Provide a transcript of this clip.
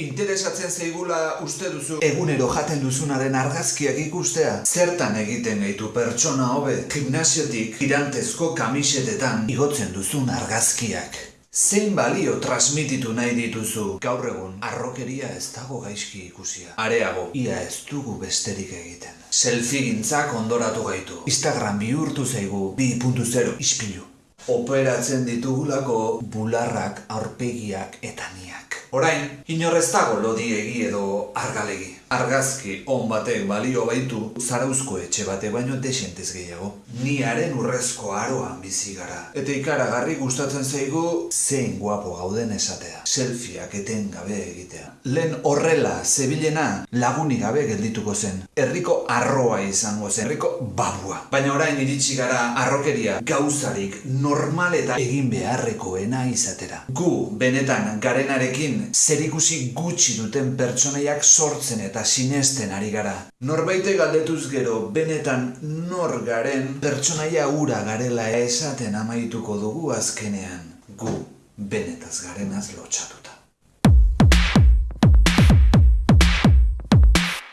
Interesatzen zeigula uste duzu egunero jaten duzunaren argazkiak ikustea? Zertan egiten gaitu pertsona hobe? Gimnasiotik tirantezko kamisetetan igotzen duzun argazkiak. Zein balio transmititu nahi dituzu gaur egun arrokeria ez dago gaizki ikusia. Areago, ia ez dugu besterik egiten. Selfie gintzak ondoratu gaitu. Instagram bihurtu zaigu 2.0 ispilu. Operatzen ditugulako bularrak, aurpegiak eta niak. Orain, inorrez dago lodiegi edo argalegi. Argazki on batek balio baitu zarauzko etxe bate baino desentez gehiago. Niaren urrezko aroan bizi gara. Eta ikaragarri gustatzen zaigu zein guapo gauden esatea. Selfieak etengabe egitea. Lehen horrela zebilena lagunik gabe geldituko zen. Herriko arroa izango zen, herriko babua. Baina orain iritsi gara arrokeria gauzarik normal eta egin beharrekoena izatera. Gu benetan garenarekin zerikusi gutxi duten pertsonaiak sortzen eta sinesten ari gara. Norbaite galdetuz gero benetan nor garen pertsonaia ura garela esaten amaituko dugu azkenean. Gu benetaz garenaz lotxatuta.